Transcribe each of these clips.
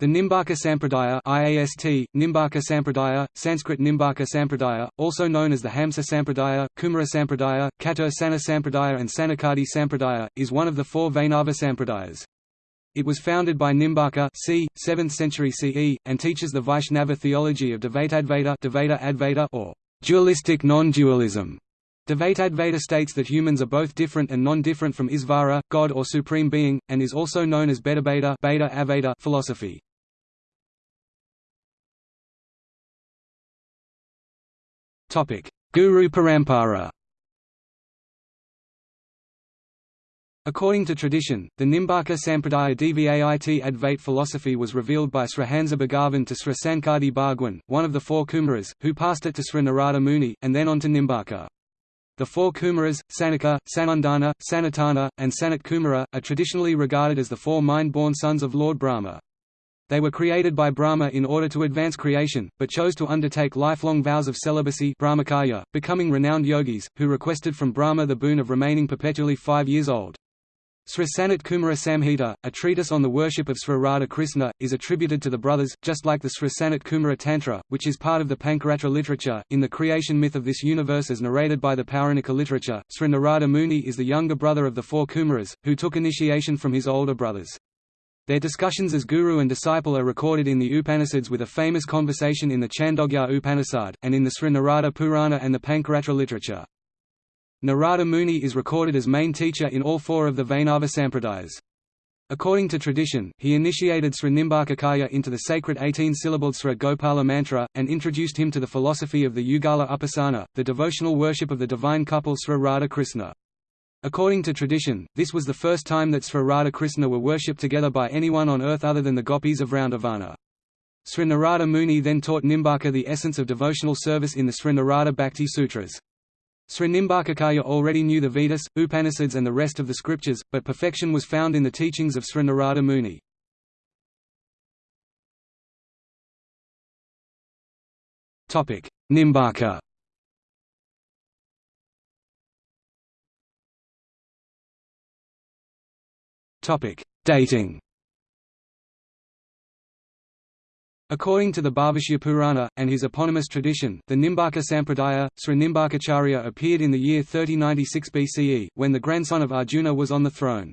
The Nimbarka Sampradaya IAST, Nimbarka Sampradaya, Sanskrit Nimbarka Sampradaya, also known as the Hamsa Sampradaya, Kumara Sampradaya, Kato Sana Sampradaya and Sanakadi Sampradaya, is one of the four Vainava Sampradayas. It was founded by Nimbarka c. 7th century CE, and teaches the Vaishnava theology of Dvaitadvaita, Dvaita Advaita or dualistic non-dualism. Dvaitadvaita states that humans are both different and non-different from Isvara, God or Supreme Being, and is also known as Bedabeta Beta philosophy. Guru Parampara According to tradition, the Nimbarka Sampradaya Dvait Advait philosophy was revealed by Srihansa Bhagavan to Sri Sankadi Bhagwan, one of the four Kumaras, who passed it to Sri Narada Muni, and then on to Nimbarka. The four Kumaras, Sanaka, Sanandana, Sanatana, and Sanat Kumara, are traditionally regarded as the four mind-born sons of Lord Brahma. They were created by Brahma in order to advance creation, but chose to undertake lifelong vows of celibacy brahmacharya, becoming renowned yogis, who requested from Brahma the boon of remaining perpetually five years old. Sri Sanat Kumara Samhita, a treatise on the worship of Sri Krishna, is attributed to the brothers, just like the Sri Sanat Kumara Tantra, which is part of the Pancaratra literature. In the creation myth of this universe as narrated by the Pauranika literature, Sri Narada Muni is the younger brother of the four Kumaras, who took initiation from his older brothers. Their discussions as guru and disciple are recorded in the Upanishads with a famous conversation in the Chandogya Upanishad, and in the Sri Narada Purana and the Pancaratra literature. Narada Muni is recorded as main teacher in all four of the Vainava Sampradayas. According to tradition, he initiated Sri Nimbarkacharya into the sacred 18-syllabled Sri Gopala mantra, and introduced him to the philosophy of the Yugala Upasana, the devotional worship of the divine couple Sri Radha Krishna. According to tradition, this was the first time that Sri Krishna were worshipped together by anyone on earth other than the gopis of Vrindavan. Sri Narada Muni then taught Nimbarka the essence of devotional service in the Sri Narada Bhakti Sutras. Sri Nimbarkacharya already knew the Vedas, Upanishads and the rest of the scriptures, but perfection was found in the teachings of Sri Narada Muni. Nimbarka Dating According to the Bhavishya Purana, and his eponymous tradition, the Nimbarka Sampradaya, Sri Nimbarkacharya appeared in the year 3096 BCE, when the grandson of Arjuna was on the throne.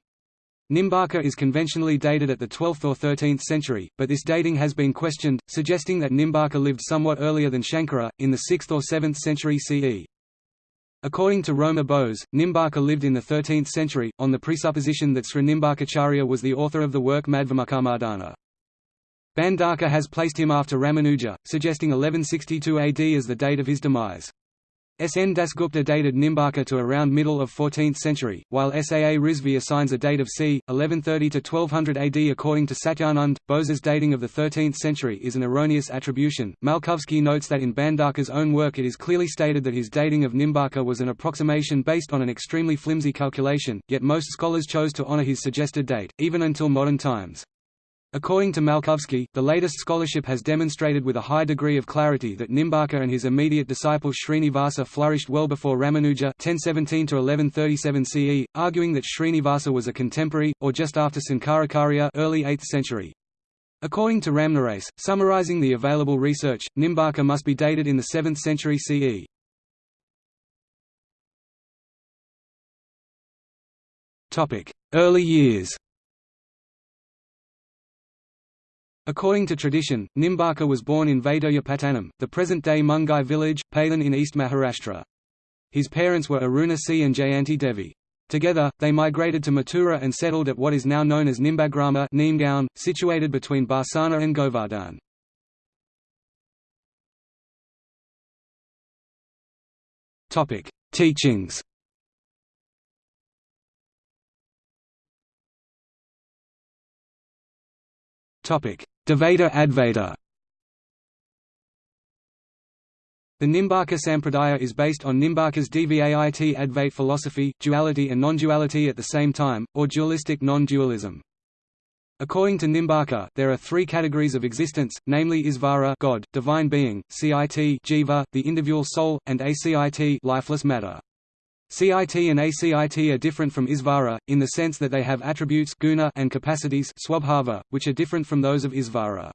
Nimbarka is conventionally dated at the 12th or 13th century, but this dating has been questioned, suggesting that Nimbarka lived somewhat earlier than Shankara, in the 6th or 7th century CE. According to Roma Bose, Nimbarka lived in the 13th century, on the presupposition that Srinimbarkacharya was the author of the work Madhyamakamadana. Bhandarkar has placed him after Ramanuja, suggesting 1162 AD as the date of his demise. S. N. Dasgupta dated Nimbarka to around middle of 14th century, while S. A. A. Rizvi assigns a date of c. 1130 to 1200 AD. According to Satyanand, Bose's dating of the 13th century is an erroneous attribution. Malkovsky notes that in Bhandarkar's own work it is clearly stated that his dating of Nimbarka was an approximation based on an extremely flimsy calculation, yet most scholars chose to honor his suggested date, even until modern times. According to Malkovsky, the latest scholarship has demonstrated with a high degree of clarity that Nimbarka and his immediate disciple Srinivasa flourished well before Ramanuja 1017 CE, arguing that Srinivasa was a contemporary, or just after Sankaracharya early 8th century. According to Ramnarace, summarizing the available research, Nimbarka must be dated in the 7th century CE. Early years According to tradition, Nimbarka was born in Vaidya the present-day Mungai village, Palan in East Maharashtra. His parents were Aruna C. and Jayanti Devi. Together, they migrated to Mathura and settled at what is now known as Nimbagrama Neemgaon, situated between Barsana and Govardhan. Teachings Dvaita Advaita The Nimbarka Sampradaya is based on Nimbarka's Dvait Advait philosophy, duality and non-duality at the same time, or dualistic non-dualism. According to Nimbarka, there are three categories of existence, namely Isvara God, divine being, Cit jiva, the individual soul, and Acit lifeless matter. CIT and ACIT are different from Isvara, in the sense that they have attributes guna and capacities swabhava, which are different from those of Isvara.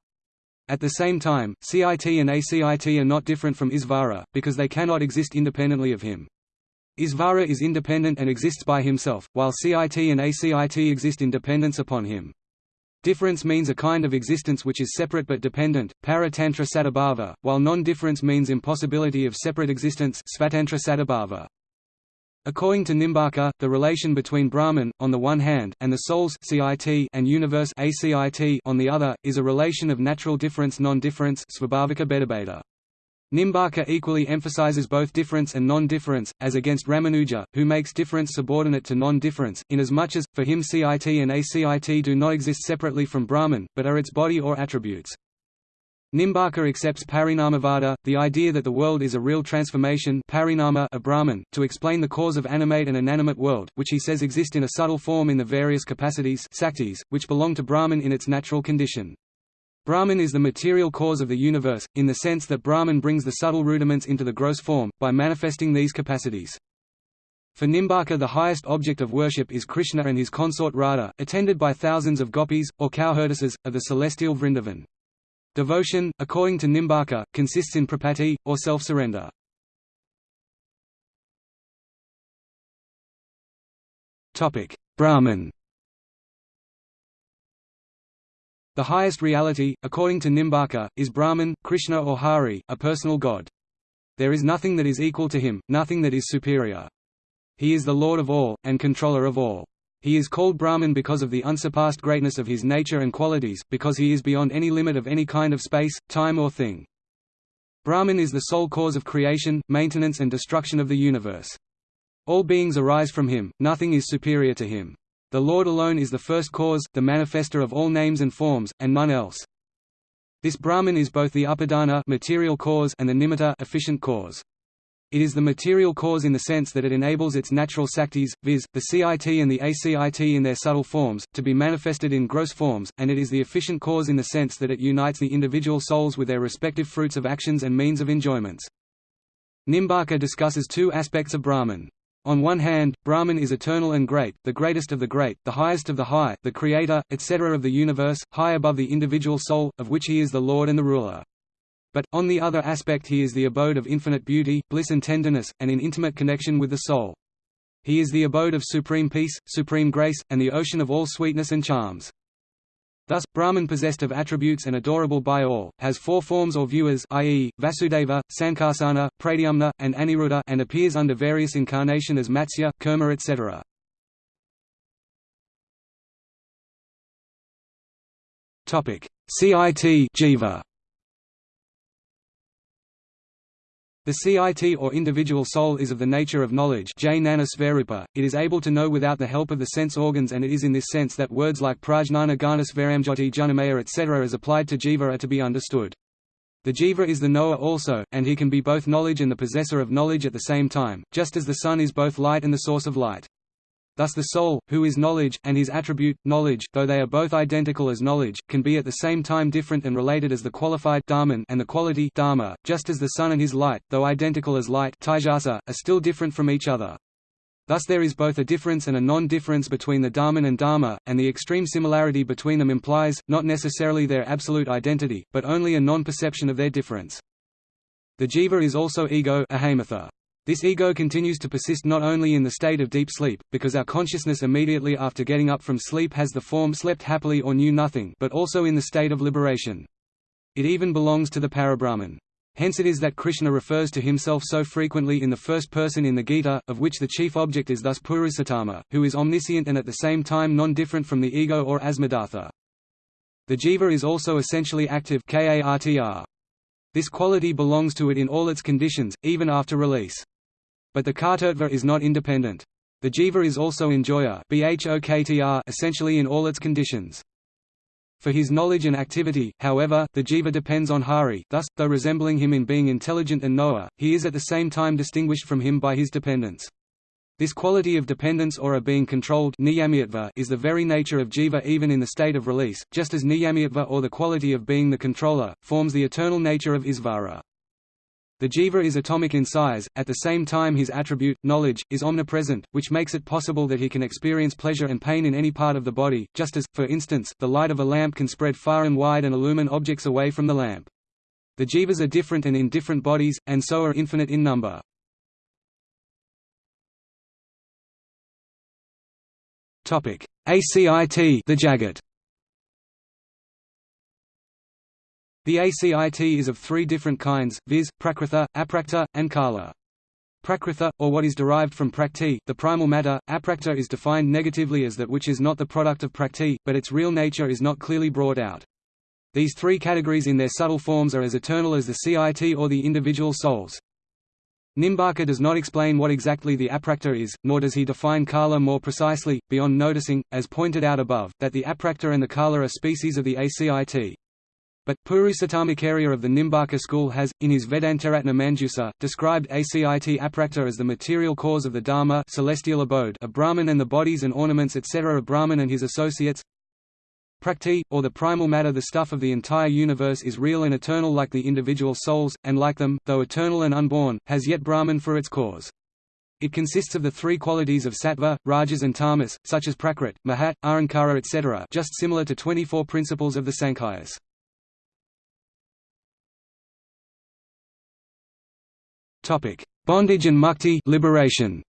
At the same time, CIT and ACIT are not different from Isvara, because they cannot exist independently of him. Isvara is independent and exists by himself, while CIT and ACIT exist in dependence upon him. Difference means a kind of existence which is separate but dependent, para-tantra while non-difference means impossibility of separate existence svatantra. According to Nimbarka, the relation between Brahman, on the one hand, and the souls CIT and universe ACIT on the other, is a relation of natural difference non-difference Nimbarka equally emphasizes both difference and non-difference, as against Ramanuja, who makes difference subordinate to non-difference, inasmuch as, for him CIT and ACIT do not exist separately from Brahman, but are its body or attributes. Nimbarka accepts parinamavada, the idea that the world is a real transformation parinama of Brahman, to explain the cause of animate and inanimate world, which he says exist in a subtle form in the various capacities saktis, which belong to Brahman in its natural condition. Brahman is the material cause of the universe, in the sense that Brahman brings the subtle rudiments into the gross form, by manifesting these capacities. For Nimbarka the highest object of worship is Krishna and his consort Radha, attended by thousands of gopis, or cowherdesses, of the celestial Vrindavan. Devotion, according to Nimbarka, consists in prapatti, or self-surrender. Brahman The highest reality, according to Nimbarka, is Brahman, Krishna or Hari, a personal god. There is nothing that is equal to him, nothing that is superior. He is the Lord of all, and controller of all. He is called Brahman because of the unsurpassed greatness of his nature and qualities, because he is beyond any limit of any kind of space, time or thing. Brahman is the sole cause of creation, maintenance and destruction of the universe. All beings arise from him, nothing is superior to him. The Lord alone is the first cause, the manifester of all names and forms, and none else. This Brahman is both the upadana material cause and the nimitta efficient cause. It is the material cause in the sense that it enables its natural saktis, viz., the CIT and the ACIT in their subtle forms, to be manifested in gross forms, and it is the efficient cause in the sense that it unites the individual souls with their respective fruits of actions and means of enjoyments. Nimbarka discusses two aspects of Brahman. On one hand, Brahman is eternal and great, the greatest of the great, the highest of the high, the creator, etc. of the universe, high above the individual soul, of which he is the lord and the ruler. But, on the other aspect he is the abode of infinite beauty, bliss and tenderness, and in intimate connection with the soul. He is the abode of supreme peace, supreme grace, and the ocean of all sweetness and charms. Thus, Brahman possessed of attributes and adorable by all, has four forms or viewers i.e., Vasudeva, Sankarsana, Pradyumna, and Aniruddha and appears under various incarnation as Matsya, Kurma etc. CIT Jiva The CIT or individual soul is of the nature of knowledge it is able to know without the help of the sense organs and it is in this sense that words like prajnana ganas varamjoti junamaya etc. as applied to jiva are to be understood. The jiva is the knower also, and he can be both knowledge and the possessor of knowledge at the same time, just as the sun is both light and the source of light. Thus the soul, who is knowledge, and his attribute, knowledge, though they are both identical as knowledge, can be at the same time different and related as the qualified and the quality dharma, just as the sun and his light, though identical as light are still different from each other. Thus there is both a difference and a non-difference between the dharman and dharma, and the extreme similarity between them implies, not necessarily their absolute identity, but only a non-perception of their difference. The jiva is also ego ahamartha. This ego continues to persist not only in the state of deep sleep, because our consciousness immediately after getting up from sleep has the form slept happily or knew nothing but also in the state of liberation. It even belongs to the Parabrahman. Hence it is that Krishna refers to himself so frequently in the first person in the Gita, of which the chief object is thus Purushotama, who is omniscient and at the same time non-different from the ego or asmadartha. The jiva is also essentially active This quality belongs to it in all its conditions, even after release. But the kartruttva is not independent. The jiva is also enjoyer essentially in all its conditions. For his knowledge and activity, however, the jiva depends on Hari thus, though resembling him in being intelligent and knower, he is at the same time distinguished from him by his dependence. This quality of dependence or a being controlled is the very nature of jiva even in the state of release, just as niyamyatva or the quality of being the controller, forms the eternal nature of isvara. The jiva is atomic in size, at the same time his attribute, knowledge, is omnipresent, which makes it possible that he can experience pleasure and pain in any part of the body, just as, for instance, the light of a lamp can spread far and wide and illumine objects away from the lamp. The jivas are different and in different bodies, and so are infinite in number. ACIT the Jagat The ACIT is of three different kinds, viz., Prakritha, Aprakta, and Kala. Prakritha, or what is derived from Prakti, the primal matter, Aprakta is defined negatively as that which is not the product of Prakti, but its real nature is not clearly brought out. These three categories in their subtle forms are as eternal as the CIT or the individual souls. Nimbarka does not explain what exactly the aprakta is, nor does he define kala more precisely, beyond noticing, as pointed out above, that the aprakta and the kala are species of the ACIT. But, Purusattamacharya of the Nimbarka school has, in his Vedantaratna Manjusa, described ACIT aprakta as the material cause of the Dharma celestial abode of Brahman and the bodies and ornaments etc. of Brahman and his associates. Prakti, or the primal matter the stuff of the entire universe is real and eternal like the individual souls, and like them, though eternal and unborn, has yet Brahman for its cause. It consists of the three qualities of sattva, rajas and tamas, such as prakrit, mahat, ahankara etc. just similar to 24 principles of the Sankhya's. Topic: Bondage and mukti liberation.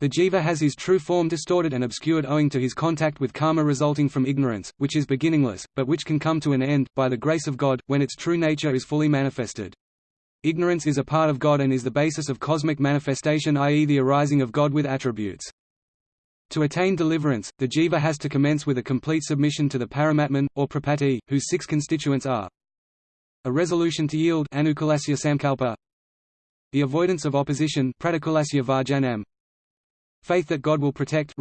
The jiva has his true form distorted and obscured owing to his contact with karma resulting from ignorance, which is beginningless, but which can come to an end, by the grace of God, when its true nature is fully manifested. Ignorance is a part of God and is the basis of cosmic manifestation i.e. the arising of God with attributes. To attain deliverance, the jiva has to commence with a complete submission to the paramatman, or prapatti, whose six constituents are a resolution to yield samkalpa, the avoidance of opposition varjanam, faith that God will protect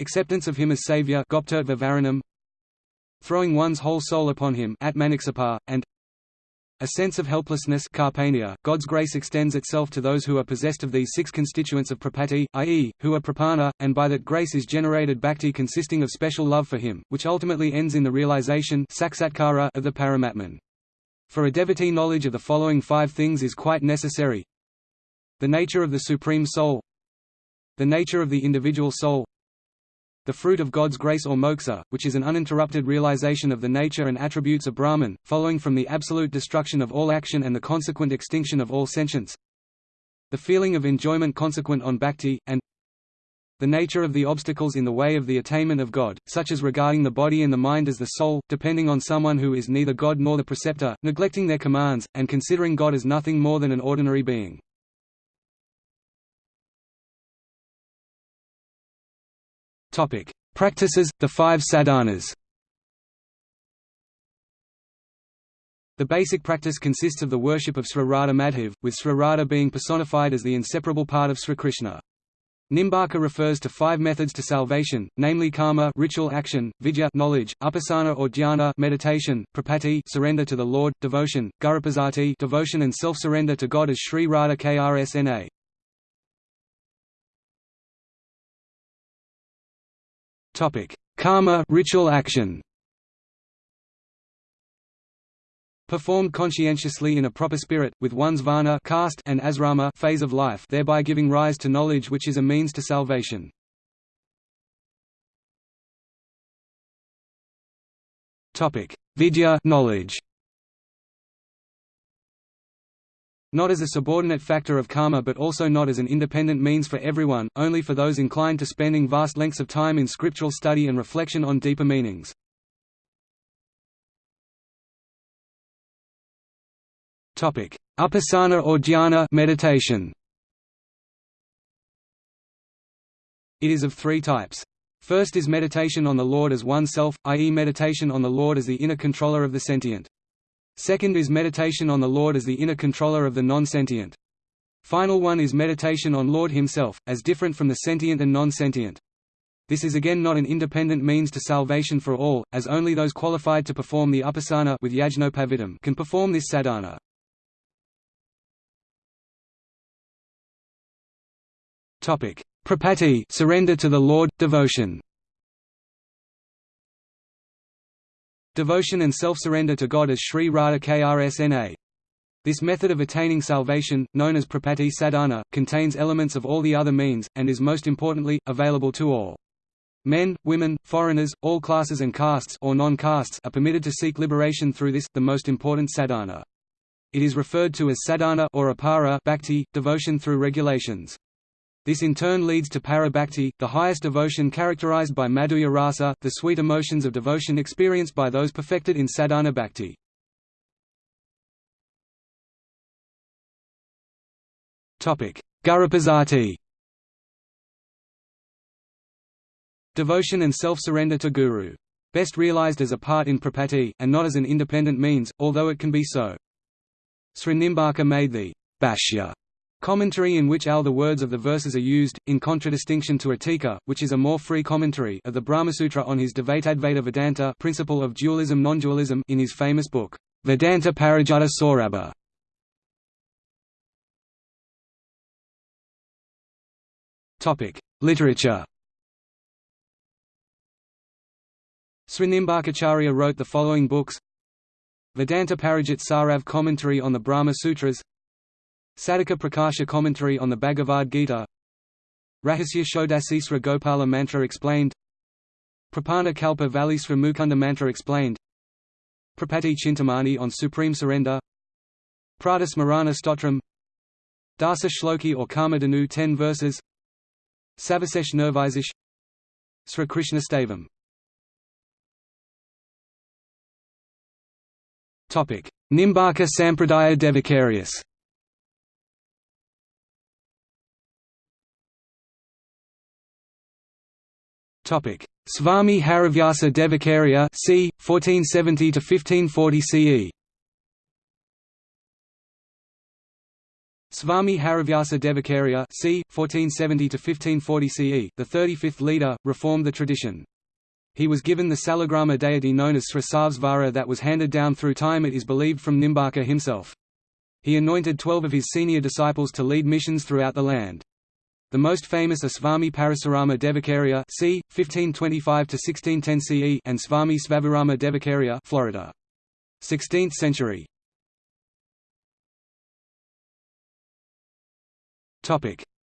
acceptance of him as savior throwing one's whole soul upon him and a sense of helplessness carpania, God's grace extends itself to those who are possessed of these six constituents of prapatti, i.e., who are prapanna, and by that grace is generated bhakti consisting of special love for him, which ultimately ends in the realization of the paramatman. For a devotee knowledge of the following five things is quite necessary. The nature of the Supreme Soul The nature of the individual soul the fruit of God's grace or moksha, which is an uninterrupted realization of the nature and attributes of Brahman, following from the absolute destruction of all action and the consequent extinction of all sentience. The feeling of enjoyment consequent on bhakti, and the nature of the obstacles in the way of the attainment of God, such as regarding the body and the mind as the soul, depending on someone who is neither God nor the preceptor, neglecting their commands, and considering God as nothing more than an ordinary being. Practices, the five sadhanas. The basic practice consists of the worship of Sri Radha Madhav, with Sri Radha being personified as the inseparable part of Sri Krishna. Nimbarka refers to five methods to salvation, namely karma ritual action, vidya knowledge, upasana or dhyana meditation, prapatti surrender to the Lord, devotion, gurupasati devotion and self-surrender to God as Sri Radha Krsna. Topic: Karma ritual action. Performed conscientiously in a proper spirit, with one's varna caste and asrama phase of life thereby giving rise to knowledge which is a means to salvation. Vidya knowledge. Not as a subordinate factor of karma but also not as an independent means for everyone, only for those inclined to spending vast lengths of time in scriptural study and reflection on deeper meanings. Upasana or dhyana meditation. It is of three types. First is meditation on the Lord as oneself, i.e. meditation on the Lord as the inner controller of the sentient. Second is meditation on the Lord as the inner controller of the non-sentient. Final one is meditation on Lord himself, as different from the sentient and non-sentient. This is again not an independent means to salvation for all, as only those qualified to perform the upasana with yajnopavitam can perform this sadhana. Prapatti – surrender to the Lord, devotion Devotion and self-surrender to God as Sri Radha Krsna. This method of attaining salvation, known as prapatti sadhana, contains elements of all the other means, and is most importantly, available to all. Men, women, foreigners, all classes and castes or non-castes are permitted to seek liberation through this, the most important sadhana. It is referred to as sadhana or apara bhakti, devotion through regulations. This in turn leads to para bhakti, the highest devotion characterized by madhurya rasa, the sweet emotions of devotion experienced by those perfected in sadhana bhakti. Gurupasati Devotion and self-surrender to Guru. Best realized as a part in prapatti, and not as an independent means, although it can be so. Srinimbarka made the Bhashya commentary in which all the words of the verses are used, in contradistinction to Atika, which is a more free commentary of the Brahmasutra on his Dvaitadvaita Vedanta principle of dualism non-dualism in his famous book, Vedanta Parijata Saurabha. Literature. Srinimbarkacharya wrote the following books. Vedanta Parijat Sarav commentary on the Brahma Sutras Sadhaka Prakasha commentary on the Bhagavad Gita. Rahasya Shodasisra Gopala mantra explained. Prapanna Kalpa Valisra Mukunda mantra explained. Prapati Chintamani on Supreme Surrender. Pradasmarana Stotram. Dasa Shloki or Kamadhanu 10 verses. Savasesh Nirvisish Sri Krishna Stavam Nimbarka Sampradaya Devakarius Swami Harivyasa Devakarya c. 1470 to 1540 CE Swami Harivyasa Devakarya c. 1470–1540 CE, the 35th leader, reformed the tradition. He was given the Salagrama deity known as Srisavsvara that was handed down through time it is believed from Nimbarka himself. He anointed twelve of his senior disciples to lead missions throughout the land. The most famous are Swami Parasurama Devakarya c. 1525–1610 CE and Swami Svavirama Devakarya Florida. 16th century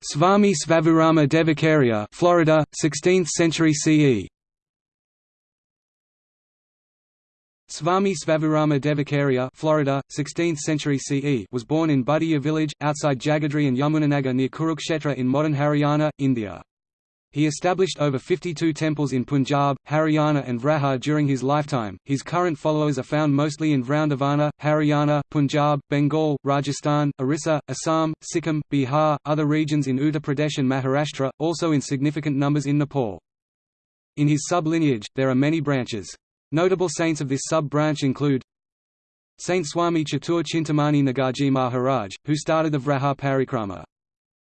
Swami Svavirama Devakarya Florida, 16th century CE Swami Svavirama Devakarya Florida, 16th century CE was born in Budiya village, outside Jagadhri and Yamunanagar near Kurukshetra in modern Haryana, India. He established over 52 temples in Punjab, Haryana and Vraha during his lifetime. His current followers are found mostly in Vrindavana, Haryana, Punjab, Bengal, Rajasthan, Orissa, Assam, Sikkim, Bihar, other regions in Uttar Pradesh and Maharashtra, also in significant numbers in Nepal. In his sub-lineage, there are many branches. Notable saints of this sub-branch include Saint Swami Chatur Chintamani Nagarji Maharaj, who started the Vraha Parikrama.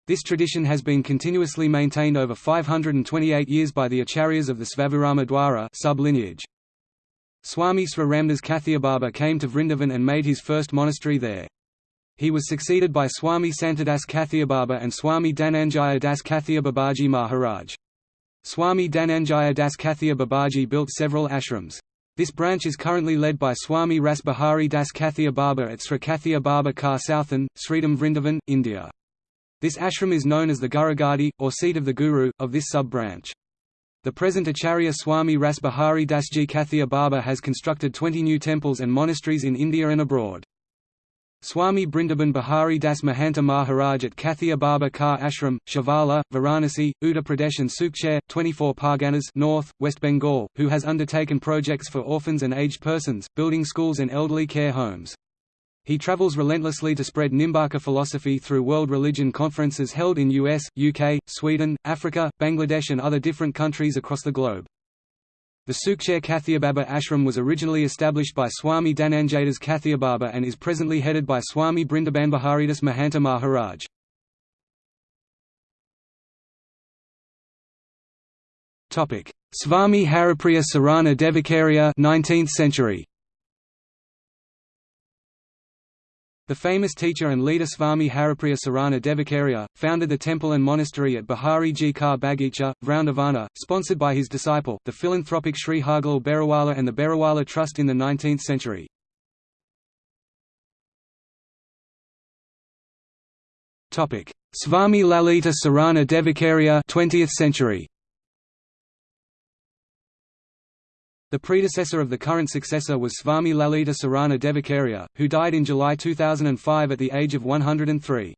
This tradition has been continuously maintained over 528 years by the acharyas of the Svavirama Dwara sub-lineage. Swami Sri Ramdas Kathiababa came to Vrindavan and made his first monastery there. He was succeeded by Swami Santadas Kathiababa and Swami Dananjaya Das Kathia Babaji Maharaj. Swami Dananjaya Das Kathia Babaji built several ashrams. This branch is currently led by Swami Rasbihari Das Kathia Baba at Sri Kathia Baba Kar Southan, Sridham Vrindavan, India. This ashram is known as the Gurugadi, or seat of the Guru, of this sub-branch. The present Acharya Swami Rasbihari Dasji Kathia Baba has constructed 20 new temples and monasteries in India and abroad. Swami Brindaban Bihari Das Mahanta Maharaj at Kathia Baba Kar Ashram, Shivala, Varanasi, Uttar Pradesh and Sukcher, 24 Parganas North, West Bengal, who has undertaken projects for orphans and aged persons, building schools and elderly care homes. He travels relentlessly to spread Nimbarka philosophy through world religion conferences held in US, UK, Sweden, Africa, Bangladesh and other different countries across the globe. The Sukcher Kathiababa ashram was originally established by Swami Dhananjadas Kathiababa and is presently headed by Swami Brindabanbaharidas Mahanta Maharaj. Swami Haripriya Sarana Devakarya 19th century The famous teacher and leader Swami Haripriya Sarana Devakarya, founded the temple and monastery at Bihari Ji Ka Bagicha, Vroundavana, sponsored by his disciple, the philanthropic Sri Hargulal Berawala and the Berawala Trust in the 19th century. Swami Lalita Sarana Devakarya 20th century. The predecessor of the current successor was Swami Lalita Sarana Devakarya, who died in July 2005 at the age of 103.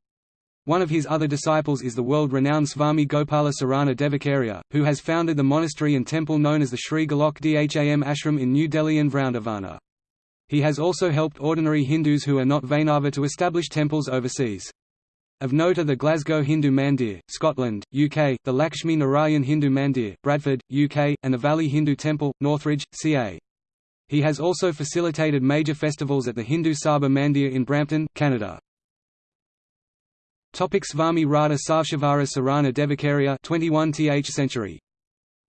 One of his other disciples is the world-renowned Swami Gopala Sarana Devakarya, who has founded the monastery and temple known as the Sri Golok Dham Ashram in New Delhi and Vroundavana. He has also helped ordinary Hindus who are not Vainava to establish temples overseas. Of note are the Glasgow Hindu Mandir, Scotland, UK, the Lakshmi Narayan Hindu Mandir, Bradford, UK, and the Valley Hindu Temple, Northridge, CA. He has also facilitated major festivals at the Hindu Sabha Mandir in Brampton, Canada. Topic Swami Radha Sarana Devakarya 21th century.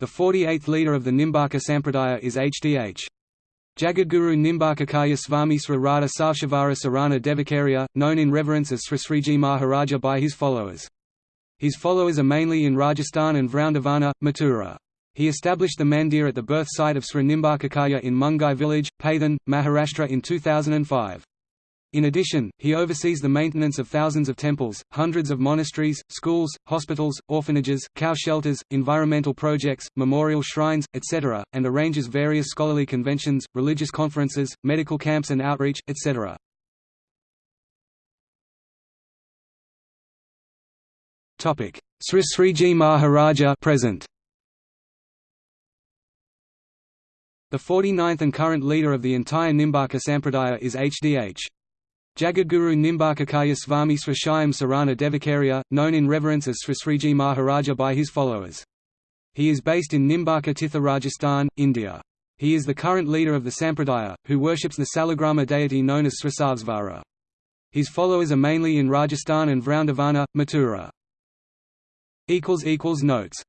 The 48th leader of the Nimbarka Sampradaya is Hdh. Jagadguru Nimbakakaya Swami Sri Radha Savshivara Sarana Devakarya, known in reverence as Sri Sriji Maharaja by his followers. His followers are mainly in Rajasthan and Vroundavana, Mathura. He established the mandir at the birth site of Sri Nimbakakaya in Mungai village, Paithan, Maharashtra in 2005. In addition, he oversees the maintenance of thousands of temples, hundreds of monasteries, schools, hospitals, orphanages, cow shelters, environmental projects, memorial shrines, etc., and arranges various scholarly conventions, religious conferences, medical camps and outreach, etc. Sri Sriji Maharaja present. The 49th and current leader of the entire Nimbarka Sampradaya is Hdh. Jagadguru Nimbakakaya Swami Srishayam Sarana Devakarya, known in reverence as Sri Sriji Maharaja by his followers. He is based in Nimbarka Titha Rajasthan, India. He is the current leader of the Sampradaya, who worships the Salagrama deity known as Srisavsvara. His followers are mainly in Rajasthan and Vroundavana, Mathura. Notes